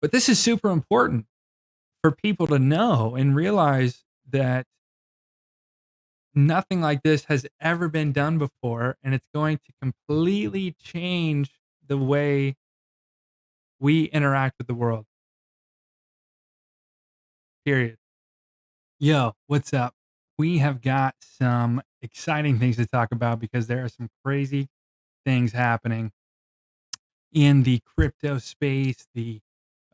But this is super important for people to know and realize that nothing like this has ever been done before, and it's going to completely change the way we interact with the world. Period. Yo, what's up? We have got some exciting things to talk about because there are some crazy things happening in the crypto space, the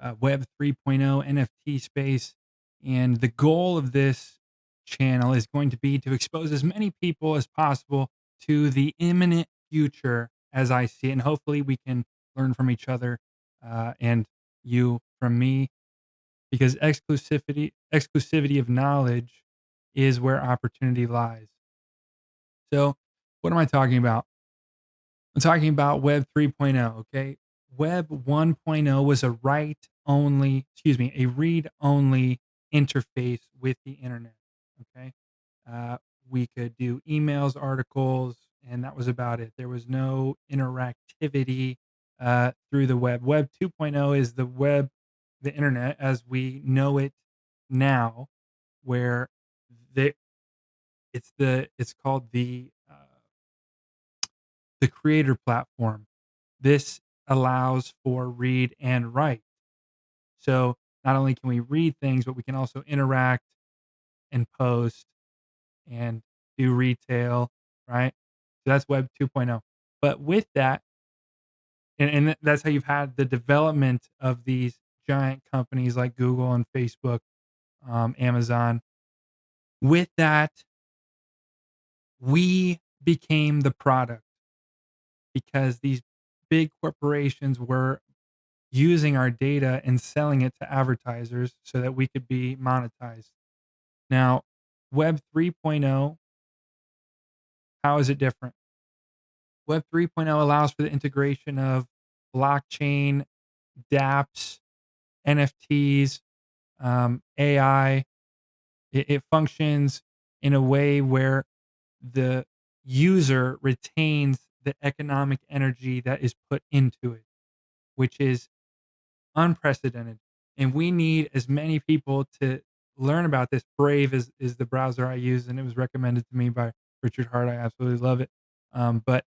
uh, Web 3.0 NFT space. And the goal of this channel is going to be to expose as many people as possible to the imminent future as I see it. And hopefully we can learn from each other uh, and you from me because exclusivity exclusivity of knowledge is where opportunity lies. So, what am I talking about? I'm talking about Web 3.0, okay? Web 1.0 was a write only, excuse me, a read only interface with the internet, okay? Uh, we could do emails, articles, and that was about it. There was no interactivity uh, through the web. Web 2.0 is the web, the internet as we know it now, where the it's the it's called the uh, the creator platform. This allows for read and write. So not only can we read things, but we can also interact and post and do retail, right? So that's Web 2.0. But with that, and, and that's how you've had the development of these giant companies like Google and Facebook, um, Amazon. With that, we became the product because these big corporations were using our data and selling it to advertisers so that we could be monetized. Now, Web 3.0, how is it different? Web 3.0 allows for the integration of blockchain, dApps, NFTs, um, AI. It, it functions in a way where the user retains the economic energy that is put into it, which is unprecedented. And we need as many people to learn about this. Brave is, is the browser I use, and it was recommended to me by Richard Heart. I absolutely love it. Um, but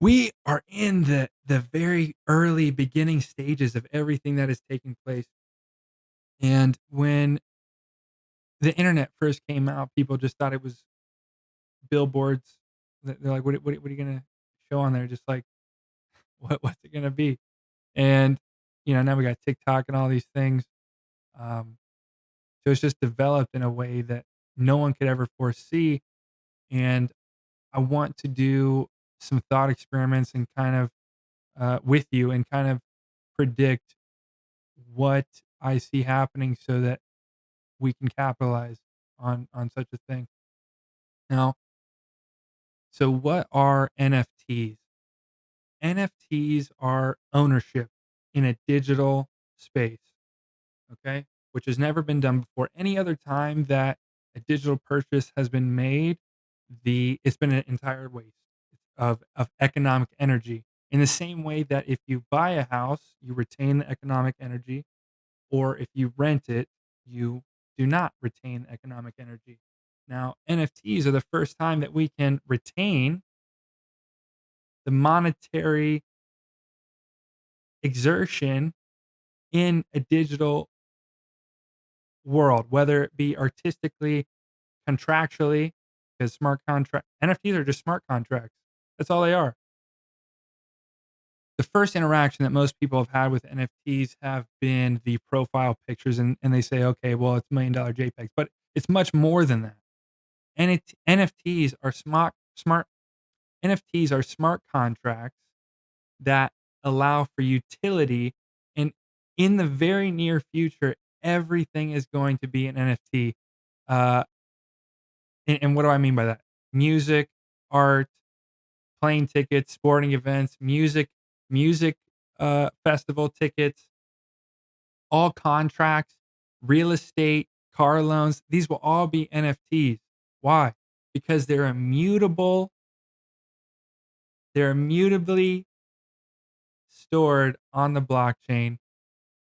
we are in the the very early beginning stages of everything that is taking place. And when the internet first came out, people just thought it was billboards. They're like, what, what, what are you going to show on there? Just like, what, what's it going to be? And, you know, now we got TikTok and all these things. Um, so it's just developed in a way that no one could ever foresee. And I want to do some thought experiments and kind of uh, with you and kind of predict what I see happening so that we can capitalize on on such a thing. Now, so what are NFTs? NFTs are ownership in a digital space, okay? Which has never been done before. Any other time that a digital purchase has been made, the it's been an entire waste of of economic energy. In the same way that if you buy a house, you retain the economic energy, or if you rent it, you do not retain economic energy. Now, NFTs are the first time that we can retain the monetary exertion in a digital world, whether it be artistically, contractually, because smart contract NFTs are just smart contracts. That's all they are. The first interaction that most people have had with NFTs have been the profile pictures, and, and they say, okay, well, it's million dollar JPEGs, but it's much more than that. And it, NFTs are smart, smart NFTs are smart contracts that allow for utility. And in the very near future, everything is going to be an NFT. Uh, and, and what do I mean by that? Music, art, plane tickets, sporting events, music, music uh, festival tickets, all contracts, real estate, car loans. These will all be NFTs. Why? Because they're immutable. They're immutably stored on the blockchain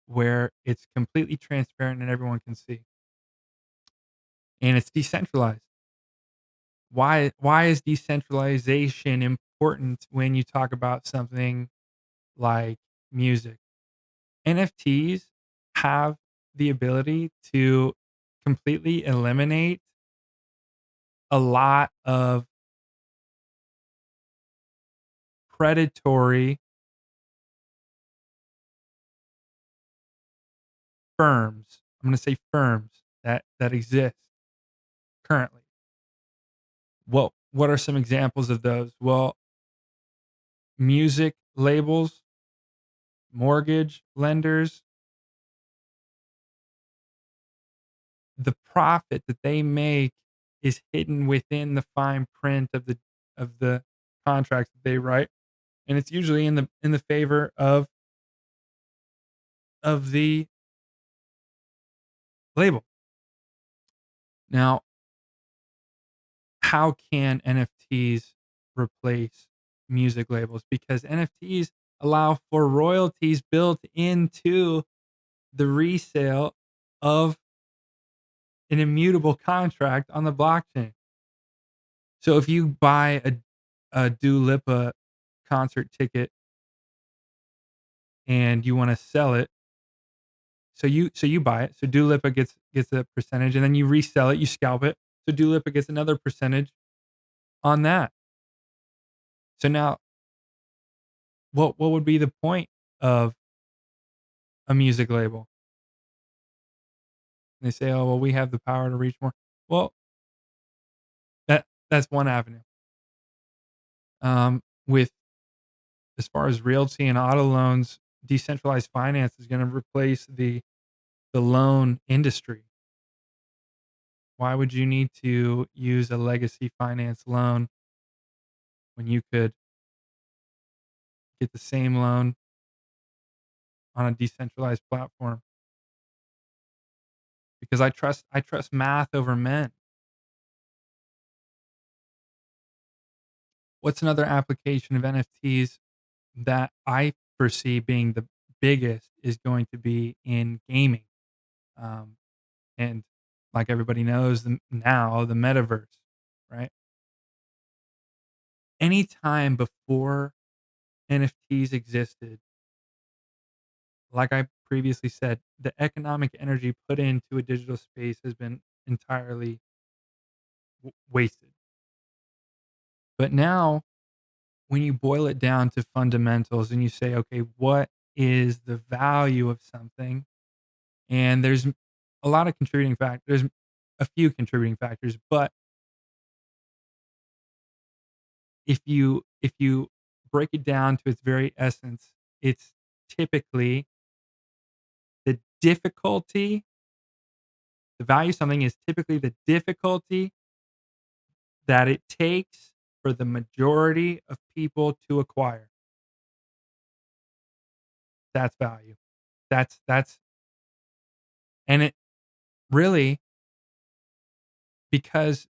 where it's completely transparent and everyone can see. And it's decentralized. Why why is decentralization important when you talk about something like music? NFTs have the ability to completely eliminate a lot of predatory firms. I'm gonna say firms that that exist currently. Well, what are some examples of those? Well music labels, mortgage lenders the profit that they make is hidden within the fine print of the of the contracts that they write, and it's usually in the in the favor of of the label. Now how can NFTs replace music labels? Because NFTs allow for royalties built into the resale of an immutable contract on the blockchain. So if you buy a a Dua Lipa concert ticket and you wanna sell it so you so you buy it, so Dua Lipa gets gets a percentage, and then you resell it, you scalp it, so Dua Lipa gets another percentage on that. So now what what would be the point of a music label? They say, "Oh, well, we have the power to reach more." Well that that's one avenue. Um, with as far as realty and auto loans, decentralized finance is gonna replace the the loan industry. Why would you need to use a legacy finance loan when you could get the same loan on a decentralized platform? Because I trust I trust math over men. What's another application of NFTs that I foresee being the biggest is going to be in gaming. Um, and like everybody knows the now, the metaverse, right? Any time before NFTs existed like I previously said, the economic energy put into a digital space has been entirely w wasted. But now, when you boil it down to fundamentals and you say, "Okay, what is the value of something?" And there's a lot of contributing factors, there's a few contributing factors, but if you if you break it down to its very essence, it's typically the difficulty the value of something is typically the difficulty that it takes for the majority of people to acquire. That's value. That's that's and it really because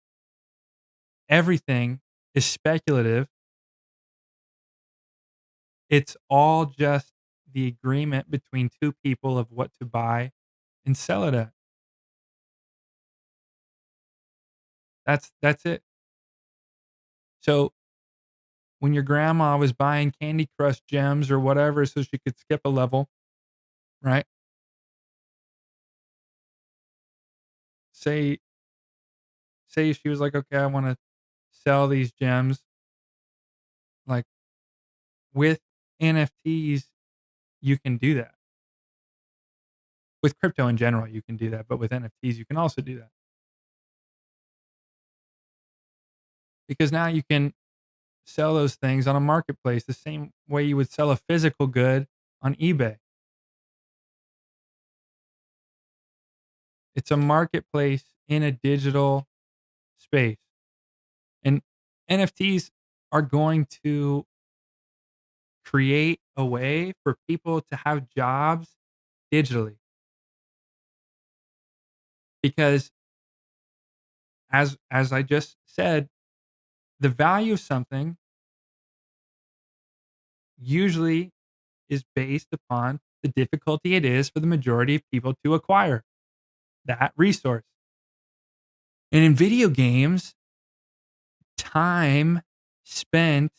everything is speculative it's all just the agreement between 2 people of what to buy and sell it at. That's that's it. So when your grandma was buying Candy Crush gems or whatever so she could skip a level right? Say say she was like, "Okay, I wanna sell these gems" like with NFTs, you can do that. With crypto in general, you can do that, but with NFTs, you can also do that. Because now you can sell those things on a marketplace the same way you would sell a physical good on eBay. It's a marketplace in a digital space. And NFTs are going to create a way for people to have jobs digitally. Because as as I just said, the value of something usually is based upon the difficulty it is for the majority of people to acquire that resource. And in video games, time spent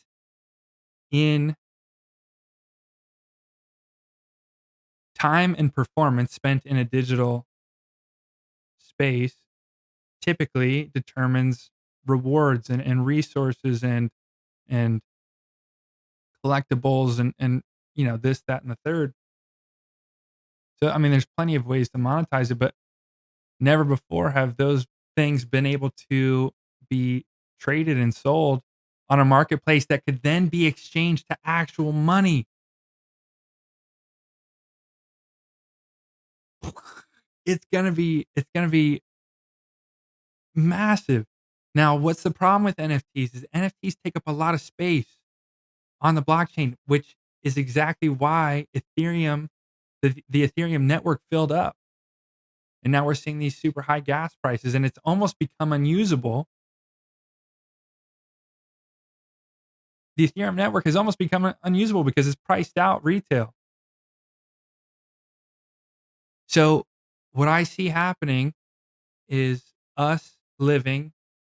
in time and performance spent in a digital space typically determines rewards and, and resources and and collectibles and and you know this that and the third. So i mean there's plenty of ways to monetize it but never before have those things been able to be traded and sold on a marketplace that could then be exchanged to actual money. It's gonna be it's gonna be massive now what's the problem with nfts is nfts take up a lot of space on the blockchain which is exactly why ethereum the, the ethereum network filled up. And now we're seeing these super high gas prices and it's almost become unusable. The ethereum network has almost become unusable because it's priced out retail. So what i see happening is us living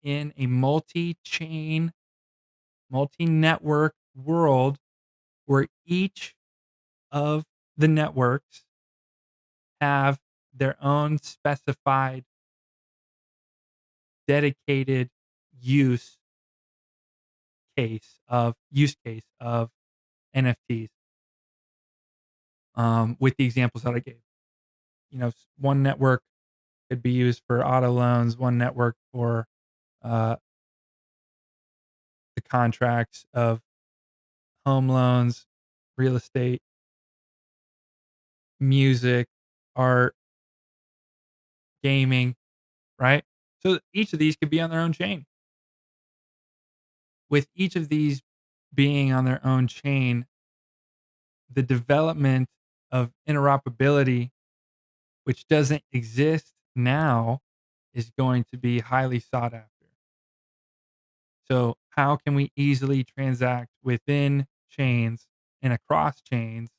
in a multi-chain multi-network world where each of the networks have their own specified dedicated use case of use case of NFTs. Um, with the examples that I gave, you know, one network could be used for auto loans, one network for uh, the contracts of home loans, real estate, music, art, gaming, right? So each of these could be on their own chain. With each of these being on their own chain, the development of interoperability, which doesn't exist now, is going to be highly sought after. So, how can we easily transact within chains and across chains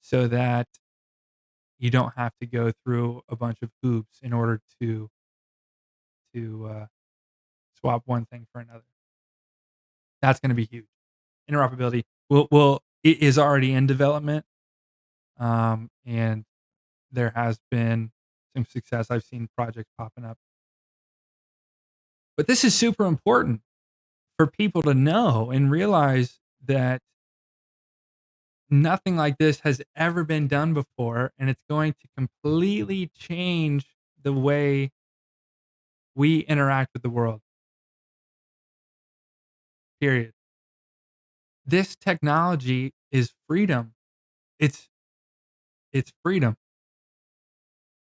so that you don't have to go through a bunch of hoops in order to to uh, swap one thing for another. That's going to be huge. Interoperability will will it is already in development, um, and there has been some success. I've seen projects popping up, but this is super important for people to know and realize that nothing like this has ever been done before, and it's going to completely change the way we interact with the world. Period. This technology is freedom. It's it's freedom.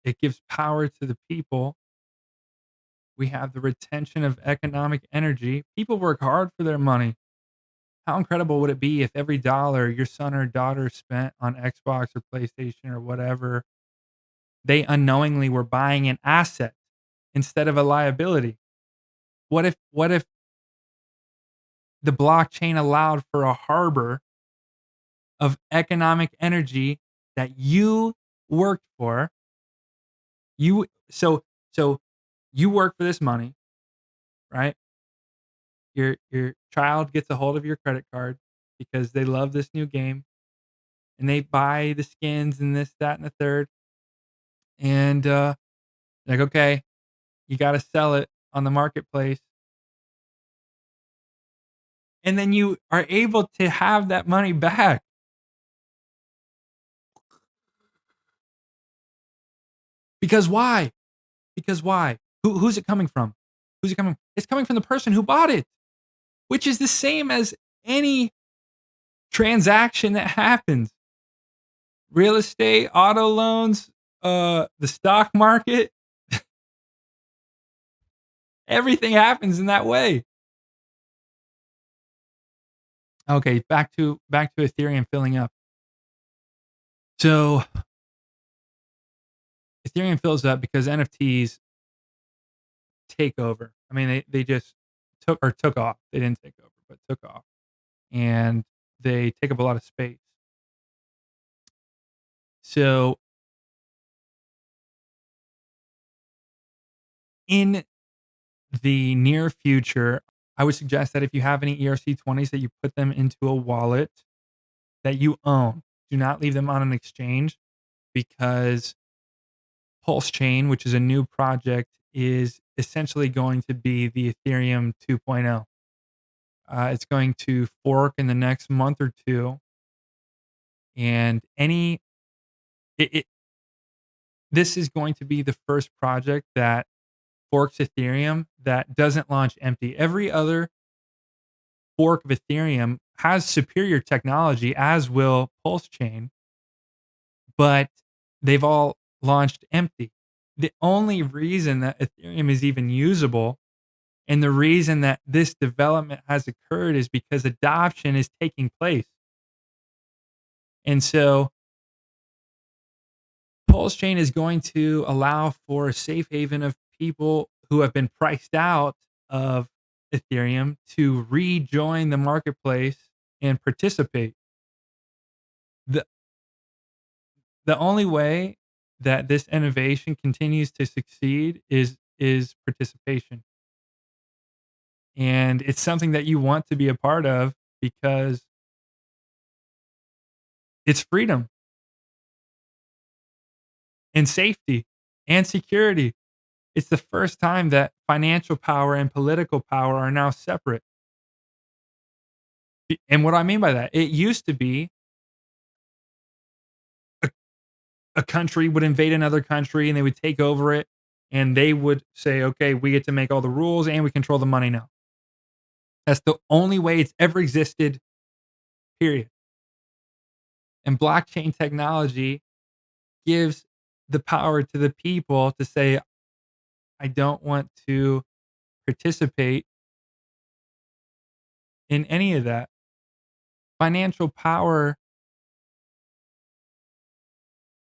It gives power to the people. We have the retention of economic energy. People work hard for their money. How incredible would it be if every dollar your son or daughter spent on Xbox or PlayStation or whatever, they unknowingly were buying an asset instead of a liability? What if what if the blockchain allowed for a harbor of economic energy that you worked for? You so so you work for this money, right? Your your child gets a hold of your credit card because they love this new game and they buy the skins and this, that, and the third. And uh like, okay, you gotta sell it on the marketplace. And then you are able to have that money back. Because why? Because why? Who, who's it coming from? Who's it coming? From? It's coming from the person who bought it which is the same as any transaction that happens. Real estate, auto loans, uh, the stock market. Everything happens in that way. Okay, back to back to Ethereum filling up. So Ethereum fills up because NFTs take over. I mean, they, they just took or took off. They didn't take over, but took off. And they take up a lot of space. So in the near future, I would suggest that if you have any ERC-20s that you put them into a wallet that you own. Do not leave them on an exchange because Pulse Chain, which is a new project, is essentially going to be the Ethereum 2.0. Uh, it's going to fork in the next month or two, and any it, it this is going to be the first project that forks Ethereum that doesn't launch empty. Every other fork of Ethereum has superior technology, as will Pulse Chain, but they've all launched empty. The only reason that Ethereum is even usable and the reason that this development has occurred is because adoption is taking place. And so Pulse Chain is going to allow for a safe haven of people who have been priced out of Ethereum to rejoin the marketplace and participate. The the only way that this innovation continues to succeed is is participation. And it's something that you want to be a part of because it's freedom and safety and security. It's the first time that financial power and political power are now separate. And what I mean by that, it used to be a country would invade another country and they would take over it and they would say, okay, we get to make all the rules and we control the money now. That's the only way it's ever existed, period. And blockchain technology gives the power to the people to say, I don't want to participate in any of that. Financial power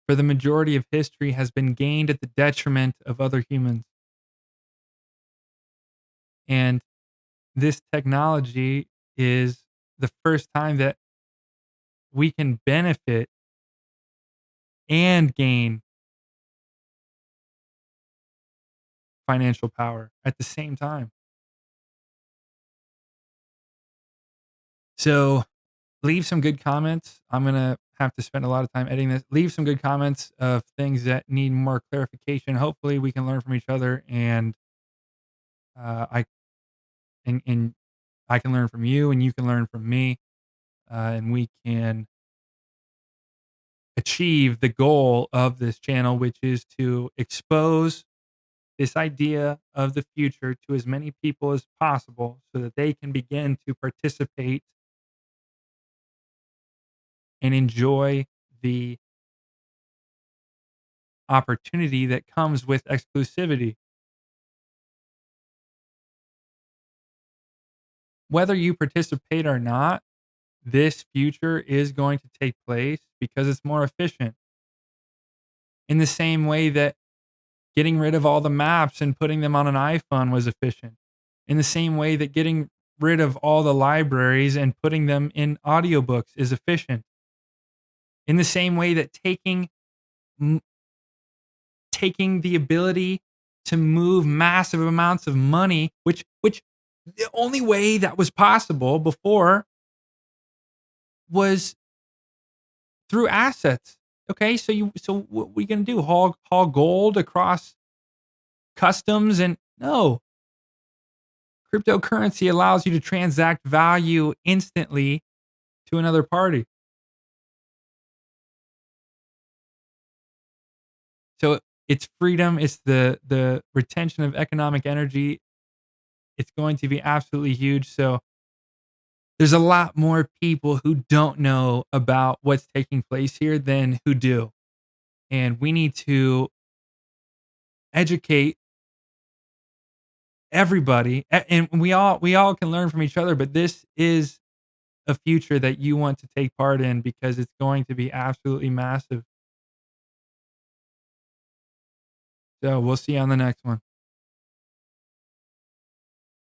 for the majority of history has been gained at the detriment of other humans. And this technology is the first time that we can benefit and gain financial power at the same time. So leave some good comments. I'm going to have to spend a lot of time editing this. Leave some good comments of things that need more clarification. Hopefully we can learn from each other and uh, I and, and I can learn from you and you can learn from me uh, and we can achieve the goal of this channel, which is to expose this idea of the future to as many people as possible so that they can begin to participate and enjoy the opportunity that comes with exclusivity. Whether you participate or not, this future is going to take place because it's more efficient. In the same way that getting rid of all the maps and putting them on an iPhone was efficient. In the same way that getting rid of all the libraries and putting them in audiobooks is efficient. In the same way that taking taking the ability to move massive amounts of money, which which the only way that was possible before was through assets. Okay, so you so what we gonna do? Haul haul gold across customs and no. Cryptocurrency allows you to transact value instantly to another party. So it's freedom, it's the the retention of economic energy. It's going to be absolutely huge. So there's a lot more people who don't know about what's taking place here than who do. And we need to educate everybody and we all we all can learn from each other, but this is a future that you want to take part in because it's going to be absolutely massive. So we'll see you on the next one.